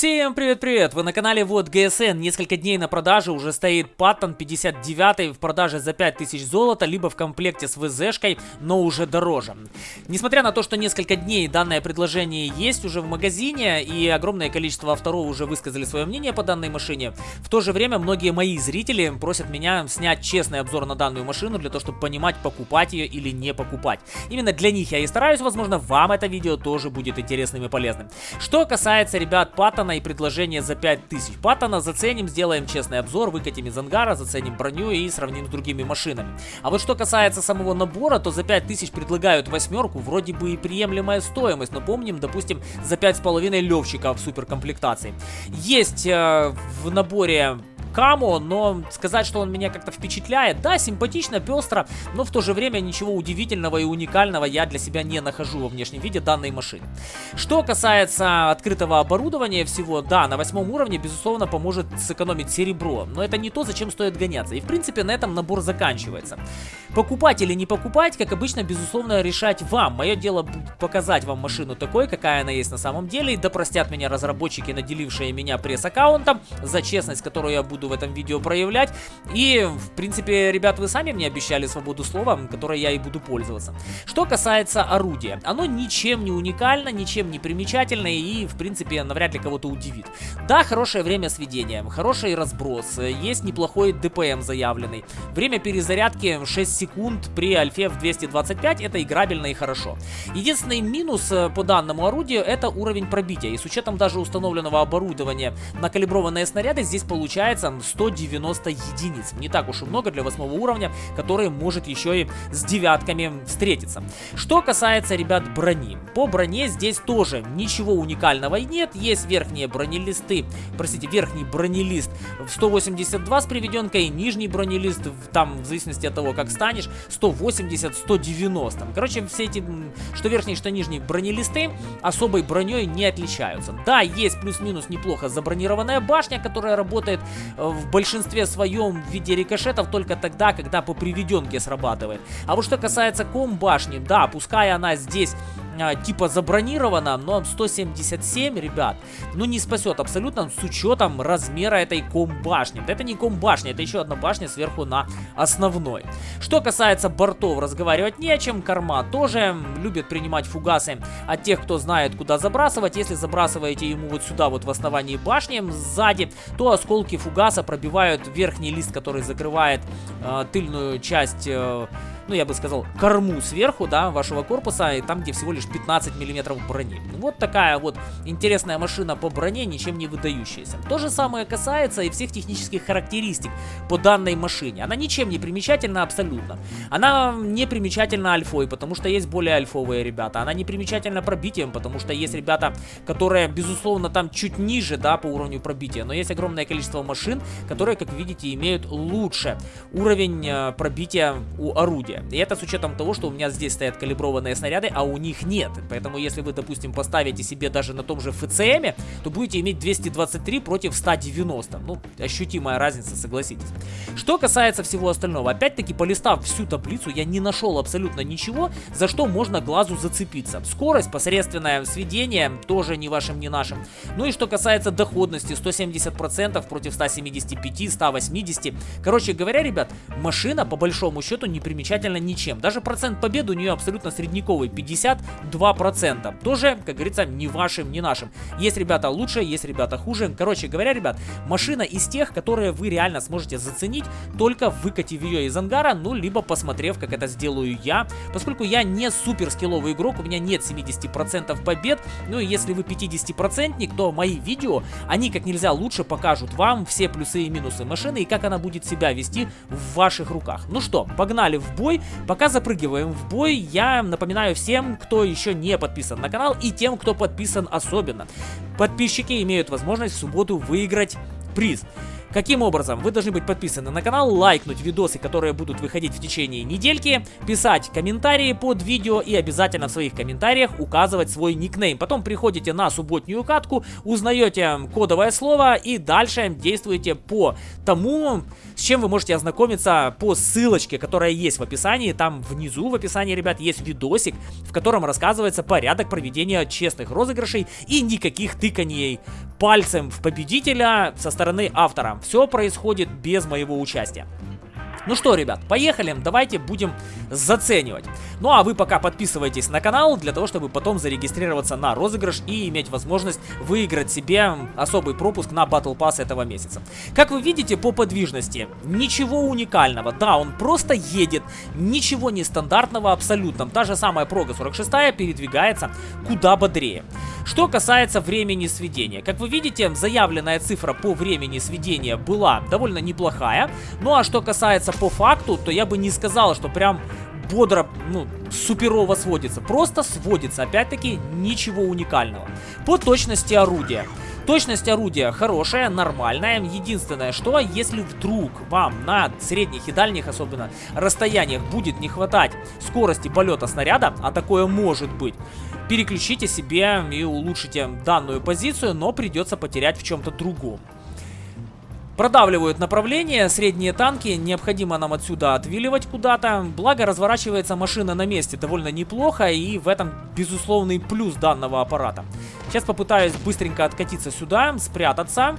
Всем привет-привет! Вы на канале Вот ГСН. Несколько дней на продаже уже стоит Паттон 59 в продаже за 5000 золота, либо в комплекте с ВЗшкой, но уже дороже. Несмотря на то, что несколько дней данное предложение есть уже в магазине, и огромное количество авторов уже высказали свое мнение по данной машине, в то же время многие мои зрители просят меня снять честный обзор на данную машину, для того, чтобы понимать, покупать ее или не покупать. Именно для них я и стараюсь, возможно, вам это видео тоже будет интересным и полезным. Что касается, ребят, Паттон Паттона и предложение за 5000. Паттона заценим, сделаем честный обзор, выкатим из ангара, заценим броню и сравним с другими машинами. А вот что касается самого набора, то за 5000 предлагают восьмерку, вроде бы и приемлемая стоимость, но помним, допустим, за 5,5 левчика в суперкомплектации. Есть э, в наборе Камо, но сказать, что он меня как-то впечатляет, да, симпатично, пестро, но в то же время ничего удивительного и уникального я для себя не нахожу во внешнем виде данной машины. Что касается открытого оборудования всего, да, на восьмом уровне, безусловно, поможет сэкономить серебро, но это не то, зачем стоит гоняться, и в принципе на этом набор заканчивается. Покупать или не покупать, как обычно, безусловно, решать вам. Мое дело показать вам машину такой, какая она есть на самом деле, и да простят меня разработчики, наделившие меня пресс-аккаунтом, за честность, которую я буду буду в этом видео проявлять. И, в принципе, ребят, вы сами мне обещали свободу слова, которой я и буду пользоваться. Что касается орудия, оно ничем не уникально, ничем не примечательно и, в принципе, навряд ли кого-то удивит. Да, хорошее время сведения, хороший разброс, есть неплохой ДПМ заявленный. Время перезарядки 6 секунд при альфе в 225, это играбельно и хорошо. Единственный минус э, по данному орудию это уровень пробития. И с учетом даже установленного оборудования на калиброванные снаряды здесь получается 190 единиц. Не так уж и много для восьмого уровня, который может еще и с девятками встретиться. Что касается, ребят, брони. По броне здесь тоже ничего уникального нет. Есть верхние бронелисты, простите, верхний бронелист в 182 с приведенкой, нижний бронелист, там, в зависимости от того, как станешь, 180-190. Короче, все эти, что верхний, что нижний бронелисты особой броней не отличаются. Да, есть плюс-минус неплохо забронированная башня, которая работает в большинстве своем в виде рикошетов только тогда, когда по приведенке срабатывает. А вот что касается ком-башни, да, пускай она здесь а, типа забронирована, но 177, ребят, ну не спасет абсолютно с учетом размера этой ком-башни. Это не ком-башня, это еще одна башня сверху на основной. Что касается бортов, разговаривать не о чем. Корма тоже любит принимать фугасы от тех, кто знает, куда забрасывать. Если забрасываете ему вот сюда, вот в основании башни, сзади, то осколки фугаса пробивают верхний лист, который закрывает э, тыльную часть... Э, ну, я бы сказал, корму сверху, да, вашего корпуса, и там, где всего лишь 15 миллиметров брони. Вот такая вот интересная машина по броне, ничем не выдающаяся. То же самое касается и всех технических характеристик по данной машине. Она ничем не примечательна абсолютно. Она не примечательна альфой, потому что есть более альфовые ребята. Она не примечательна пробитием, потому что есть ребята, которые, безусловно, там чуть ниже, да, по уровню пробития. Но есть огромное количество машин, которые, как видите, имеют лучше уровень э, пробития у орудия. И это с учетом того, что у меня здесь стоят калиброванные снаряды, а у них нет. Поэтому если вы, допустим, поставите себе даже на том же ФЦМ, то будете иметь 223 против 190. Ну, ощутимая разница, согласитесь. Что касается всего остального, опять-таки, полистав всю таблицу, я не нашел абсолютно ничего, за что можно глазу зацепиться. Скорость, посредственное сведение, тоже не вашим, не нашим. Ну и что касается доходности, 170% против 175, 180. Короче говоря, ребят, машина по большому счету не примерно ничем. Даже процент победы у нее абсолютно средниковый, 52%. Тоже, как говорится, не вашим, не нашим. Есть ребята лучше, есть ребята хуже. Короче говоря, ребят, машина из тех, которые вы реально сможете заценить, только выкатив ее из ангара, ну, либо посмотрев, как это сделаю я. Поскольку я не супер скилловый игрок, у меня нет 70% побед, ну, и если вы 50%, то мои видео, они как нельзя лучше покажут вам все плюсы и минусы машины и как она будет себя вести в ваших руках. Ну что, погнали в бой. Пока запрыгиваем в бой, я напоминаю всем, кто еще не подписан на канал и тем, кто подписан особенно. Подписчики имеют возможность в субботу выиграть приз. Каким образом? Вы должны быть подписаны на канал, лайкнуть видосы, которые будут выходить в течение недельки, писать комментарии под видео и обязательно в своих комментариях указывать свой никнейм. Потом приходите на субботнюю катку, узнаете кодовое слово и дальше действуете по тому, с чем вы можете ознакомиться по ссылочке, которая есть в описании. Там внизу в описании, ребят, есть видосик, в котором рассказывается порядок проведения честных розыгрышей и никаких тыканий пальцем в победителя со стороны автора. Все происходит без моего участия. Ну что, ребят, поехали, давайте будем заценивать. Ну а вы пока подписывайтесь на канал, для того, чтобы потом зарегистрироваться на розыгрыш и иметь возможность выиграть себе особый пропуск на Battle Pass этого месяца. Как вы видите по подвижности, ничего уникального. Да, он просто едет, ничего нестандартного абсолютно. Та же самая Прога 46 передвигается куда бодрее. Что касается времени сведения. Как вы видите, заявленная цифра по времени сведения была довольно неплохая. Ну а что касается по факту, то я бы не сказал, что прям бодро, ну, суперово сводится. Просто сводится. Опять-таки, ничего уникального. По точности орудия. Точность орудия хорошая, нормальная. Единственное, что если вдруг вам на средних и дальних, особенно расстояниях, будет не хватать скорости полета снаряда, а такое может быть, переключите себе и улучшите данную позицию, но придется потерять в чем-то другом. Продавливают направление, средние танки, необходимо нам отсюда отвиливать куда-то. Благо разворачивается машина на месте довольно неплохо и в этом безусловный плюс данного аппарата. Сейчас попытаюсь быстренько откатиться сюда, спрятаться.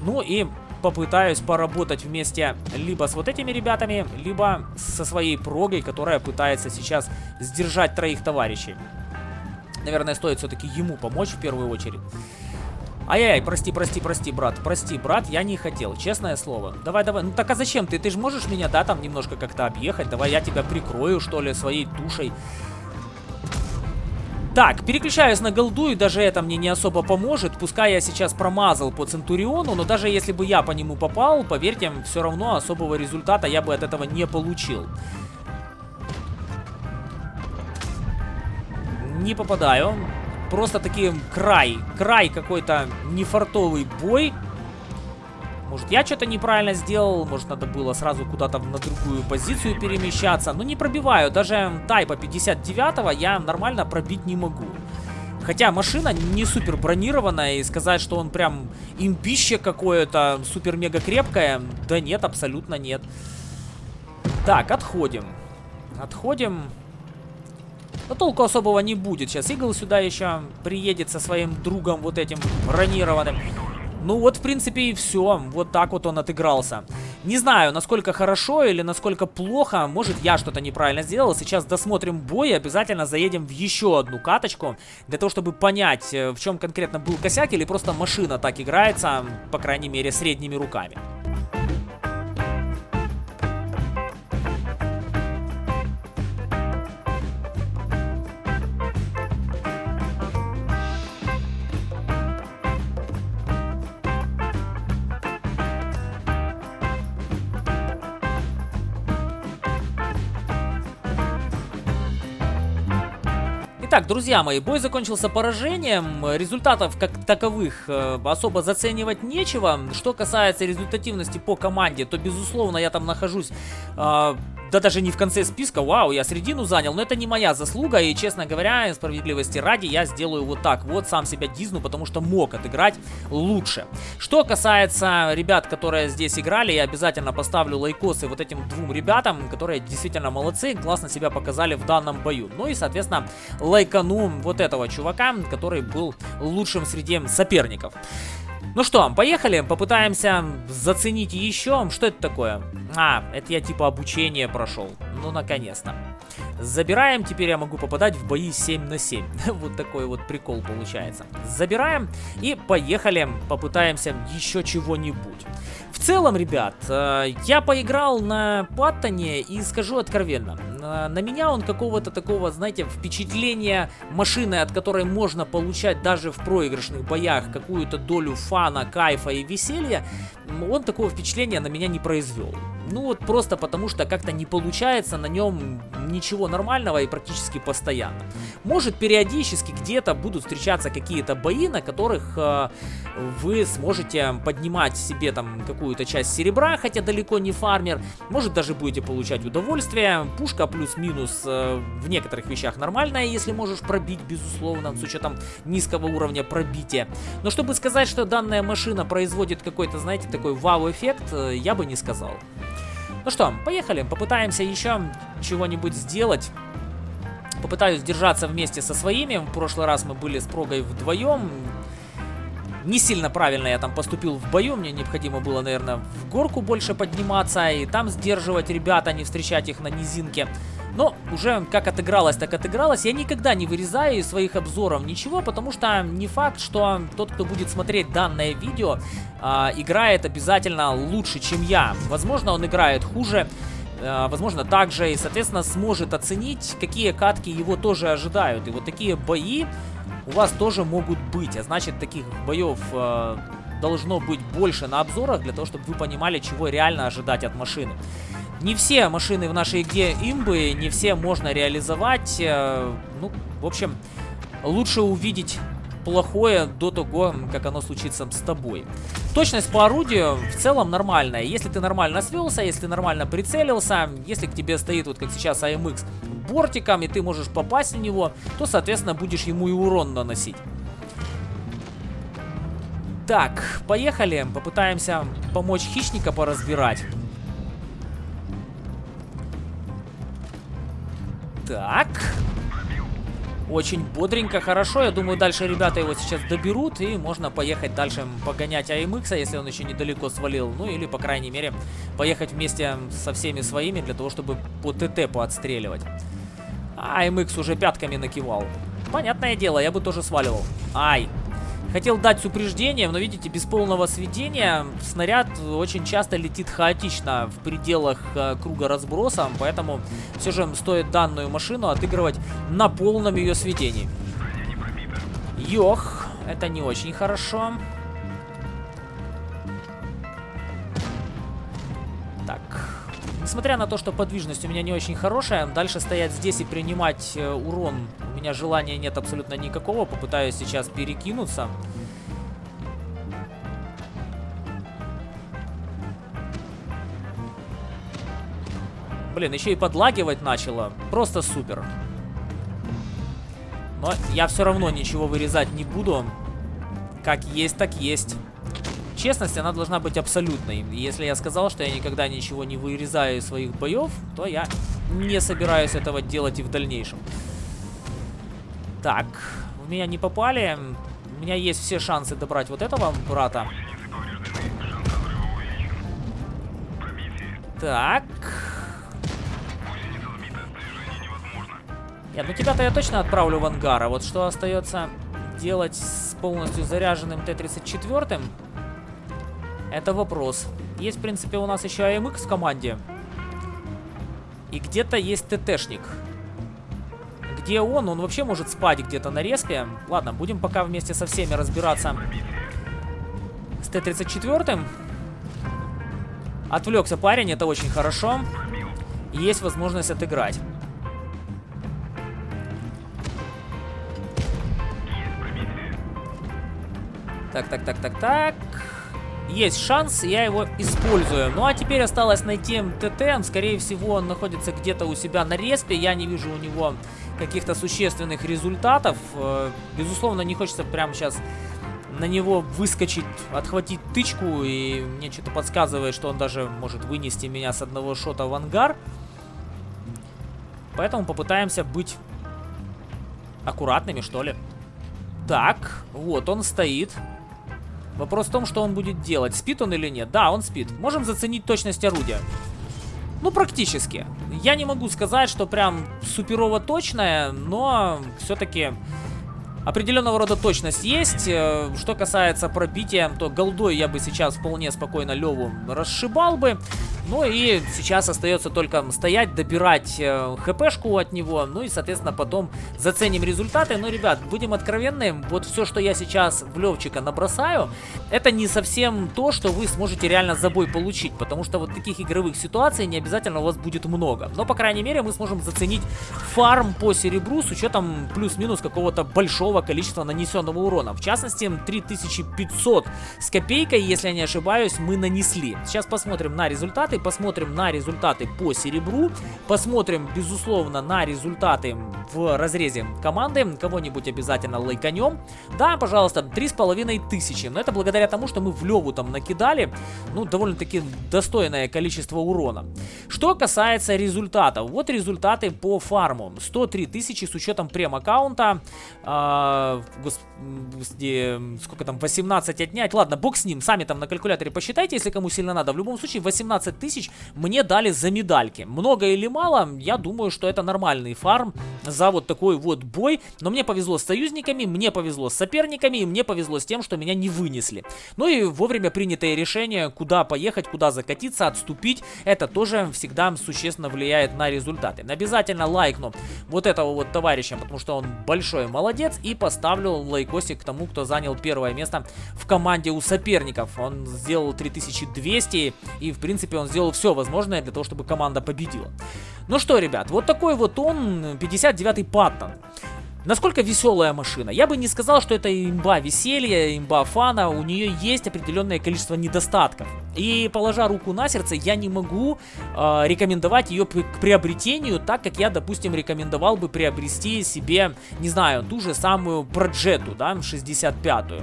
Ну и попытаюсь поработать вместе либо с вот этими ребятами, либо со своей прогой, которая пытается сейчас сдержать троих товарищей. Наверное, стоит все-таки ему помочь в первую очередь. Ай-яй, прости, прости, прости, брат. Прости, брат, я не хотел, честное слово. Давай, давай. Ну так а зачем ты? Ты же можешь меня, да, там немножко как-то объехать? Давай я тебя прикрою, что ли, своей тушей. Так, переключаюсь на голду, и даже это мне не особо поможет. Пускай я сейчас промазал по Центуриону, но даже если бы я по нему попал, поверьте, все равно особого результата я бы от этого не получил. Не попадаю просто таки край, край какой-то нефартовый бой. Может, я что-то неправильно сделал, может, надо было сразу куда-то на другую позицию перемещаться. Но не пробиваю, даже тайпа 59 я нормально пробить не могу. Хотя машина не супер бронированная, и сказать, что он прям имбище какое-то, супер-мега крепкое, да нет, абсолютно нет. Так, отходим. Отходим. Но толку особого не будет. Сейчас Игл сюда еще приедет со своим другом вот этим бронированным. Ну вот, в принципе, и все. Вот так вот он отыгрался. Не знаю, насколько хорошо или насколько плохо. Может, я что-то неправильно сделал. Сейчас досмотрим бой и обязательно заедем в еще одну каточку. Для того, чтобы понять, э, в чем конкретно был косяк или просто машина так играется, по крайней мере, средними руками. Итак, друзья мои, бой закончился поражением. Результатов как таковых э, особо заценивать нечего. Что касается результативности по команде, то безусловно я там нахожусь э, да даже не в конце списка, вау, я середину занял, но это не моя заслуга, и, честно говоря, справедливости ради, я сделаю вот так, вот сам себя дизну, потому что мог отыграть лучше. Что касается ребят, которые здесь играли, я обязательно поставлю лайкосы вот этим двум ребятам, которые действительно молодцы, классно себя показали в данном бою. Ну и, соответственно, лайкану вот этого чувака, который был лучшим среди соперников. Ну что, поехали, попытаемся заценить еще. Что это такое? А, это я типа обучение прошел. Ну, наконец-то. Забираем, теперь я могу попадать в бои 7 на 7. вот такой вот прикол получается. Забираем и поехали, попытаемся еще чего-нибудь. В целом, ребят, э, я поиграл на Паттоне и скажу откровенно, на меня он какого-то такого, знаете, впечатления машины, от которой можно получать даже в проигрышных боях какую-то долю фана, кайфа и веселья, он такого впечатления на меня не произвел. Ну вот просто потому, что как-то не получается на нем ничего нормального и практически постоянно. Может периодически где-то будут встречаться какие-то бои, на которых э, вы сможете поднимать себе там какую-то часть серебра, хотя далеко не фармер. Может даже будете получать удовольствие. Пушка плюс-минус э, в некоторых вещах нормальная, если можешь пробить, безусловно, с учетом низкого уровня пробития. Но чтобы сказать, что данная машина производит какой-то, знаете, такой вау-эффект, э, я бы не сказал. Ну что, поехали, попытаемся еще чего-нибудь сделать. Попытаюсь держаться вместе со своими. В прошлый раз мы были с Прогой вдвоем. Не сильно правильно я там поступил в бою. Мне необходимо было, наверное, в горку больше подниматься и там сдерживать ребят, а не встречать их на низинке. Но уже как отыгралось, так отыгралось. Я никогда не вырезаю из своих обзоров ничего, потому что не факт, что тот, кто будет смотреть данное видео, э, играет обязательно лучше, чем я. Возможно, он играет хуже, э, возможно, также, и, соответственно, сможет оценить, какие катки его тоже ожидают. И вот такие бои у вас тоже могут быть, а значит, таких боев... Э, должно быть больше на обзорах, для того, чтобы вы понимали, чего реально ожидать от машины. Не все машины в нашей игре имбы, не все можно реализовать. Э, ну, в общем, лучше увидеть плохое до того, как оно случится с тобой. Точность по орудию в целом нормальная. Если ты нормально свелся, если нормально прицелился, если к тебе стоит, вот как сейчас AMX, бортиком, и ты можешь попасть в него, то, соответственно, будешь ему и урон наносить. Так, поехали. Попытаемся помочь хищника поразбирать. Так. Очень бодренько, хорошо. Я думаю, дальше ребята его сейчас доберут. И можно поехать дальше погонять AMX, если он еще недалеко свалил. Ну или, по крайней мере, поехать вместе со всеми своими, для того, чтобы по ТТ поотстреливать. А AMX уже пятками накивал. Понятное дело, я бы тоже сваливал. Ай, Хотел дать с упреждением, но видите, без полного сведения снаряд очень часто летит хаотично в пределах э, круга разброса, поэтому все же стоит данную машину отыгрывать на полном ее сведении. Йох, это не очень хорошо. Так, несмотря на то, что подвижность у меня не очень хорошая, дальше стоять здесь и принимать э, урон меня желания нет абсолютно никакого. Попытаюсь сейчас перекинуться. Блин, еще и подлагивать начало. Просто супер. Но я все равно ничего вырезать не буду. Как есть, так есть. Честность, она должна быть абсолютной. Если я сказал, что я никогда ничего не вырезаю из своих боев, то я не собираюсь этого делать и в дальнейшем. Так, в меня не попали. У меня есть все шансы добрать вот этого брата. Так. Нет, ну тебя-то я точно отправлю в ангар. А вот что остается делать с полностью заряженным Т-34? Это вопрос. Есть, в принципе, у нас еще АМХ в команде. И где-то есть ТТшник. Где он? Он вообще может спать где-то на респе. Ладно, будем пока вместе со всеми разбираться с Т-34. Отвлекся парень, это очень хорошо. Есть возможность отыграть. Так, так, так, так, так. Есть шанс, я его использую. Ну а теперь осталось найти МТТ. Скорее всего, он находится где-то у себя на респе. Я не вижу у него каких-то существенных результатов. Э, безусловно, не хочется прямо сейчас на него выскочить, отхватить тычку, и мне что-то подсказывает, что он даже может вынести меня с одного шота в ангар. Поэтому попытаемся быть аккуратными, что ли. Так, вот он стоит. Вопрос в том, что он будет делать. Спит он или нет? Да, он спит. Можем заценить точность орудия. Ну, практически. Я не могу сказать, что прям суперово точная, но все-таки Определенного рода точность есть. Э, что касается пробития, то голдой я бы сейчас вполне спокойно Леву расшибал бы. Ну и сейчас остается только стоять, добирать э, хпшку от него, ну и, соответственно, потом заценим результаты. Но, ребят, будем откровенны, вот все, что я сейчас в Левчика набросаю, это не совсем то, что вы сможете реально за бой получить, потому что вот таких игровых ситуаций не обязательно у вас будет много. Но, по крайней мере, мы сможем заценить фарм по серебру с учетом плюс-минус какого-то большого количества нанесенного урона. В частности, 3500 с копейкой, если я не ошибаюсь, мы нанесли. Сейчас посмотрим на результаты посмотрим на результаты по серебру, посмотрим, безусловно, на результаты в разрезе команды, кого-нибудь обязательно лайканем. Да, пожалуйста, три с половиной тысячи, но это благодаря тому, что мы в Леву там накидали, ну, довольно-таки достойное количество урона. Что касается результатов, вот результаты по фарму. 103 тысячи с учетом прем-аккаунта, э, господи, сколько там, 18 отнять, ладно, бог с ним, сами там на калькуляторе посчитайте, если кому сильно надо. В любом случае, 18 тысяч мне дали за медальки. Много или мало, я думаю, что это нормальный фарм за вот такой вот бой. Но мне повезло с союзниками, мне повезло с соперниками, и мне повезло с тем, что меня не вынесли. Ну и вовремя принятое решение, куда поехать, куда закатиться, отступить, это тоже всегда существенно влияет на результаты. Обязательно лайкну вот этого вот товарища, потому что он большой молодец, и поставлю лайкосик тому, кто занял первое место в команде у соперников. Он сделал 3200, и в принципе он сделал все возможное для того, чтобы команда победила. Ну что, ребят, вот такой вот он, 59-й Паттон. Насколько веселая машина? Я бы не сказал, что это имба веселья, имба фана. У нее есть определенное количество недостатков. И положа руку на сердце, я не могу э, рекомендовать ее к приобретению, так как я, допустим, рекомендовал бы приобрести себе, не знаю, ту же самую Проджету, да, 65-ю.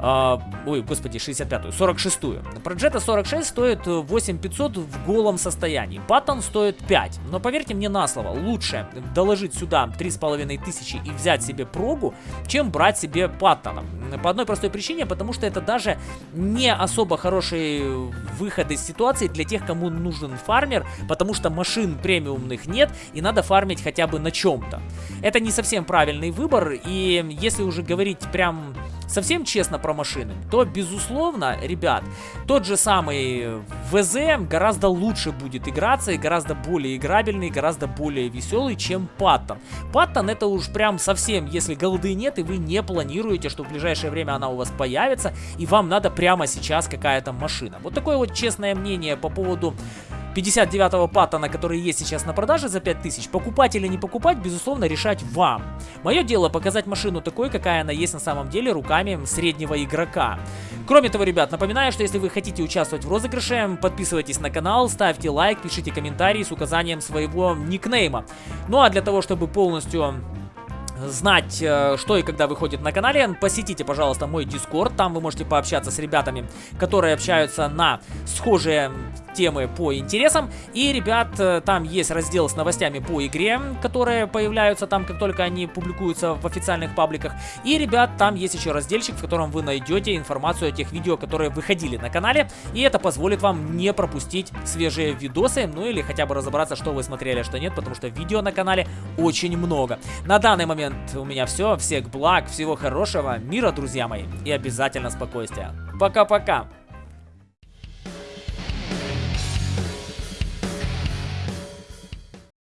Uh, ой, господи, 65-ю, 46-ю. Проджета 46 стоит 8500 в голом состоянии. Паттон стоит 5. Но поверьте мне на слово, лучше доложить сюда 3500 и взять себе прогу, чем брать себе Паттона. По одной простой причине, потому что это даже не особо хороший выход из ситуации для тех, кому нужен фармер, потому что машин премиумных нет и надо фармить хотя бы на чем-то. Это не совсем правильный выбор, и если уже говорить прям совсем честно про машины, то, безусловно, ребят, тот же самый ВЗ гораздо лучше будет играться и гораздо более играбельный, гораздо более веселый, чем Паттон. Паттон это уж прям совсем, если голды нет и вы не планируете, что в ближайшее время она у вас появится, и вам надо прямо сейчас какая-то машина. Вот такое вот честное мнение по поводу 59-го паттона, который есть сейчас на продаже за 5000, покупать или не покупать, безусловно, решать вам. Мое дело показать машину такой, какая она есть на самом деле, руками среднего игрока. Кроме того, ребят, напоминаю, что если вы хотите участвовать в розыгрыше, подписывайтесь на канал, ставьте лайк, пишите комментарии с указанием своего никнейма. Ну а для того, чтобы полностью знать, э, что и когда выходит на канале, посетите, пожалуйста, мой дискорд. Там вы можете пообщаться с ребятами, которые общаются на схожие темы по интересам. И, ребят, э, там есть раздел с новостями по игре, которые появляются там, как только они публикуются в официальных пабликах. И, ребят, там есть еще разделчик, в котором вы найдете информацию о тех видео, которые выходили на канале. И это позволит вам не пропустить свежие видосы, ну или хотя бы разобраться, что вы смотрели, а что нет, потому что видео на канале очень много. На данный момент у меня все. Всех благ, всего хорошего, мира, друзья мои, и обязательно спокойствия. Пока-пока!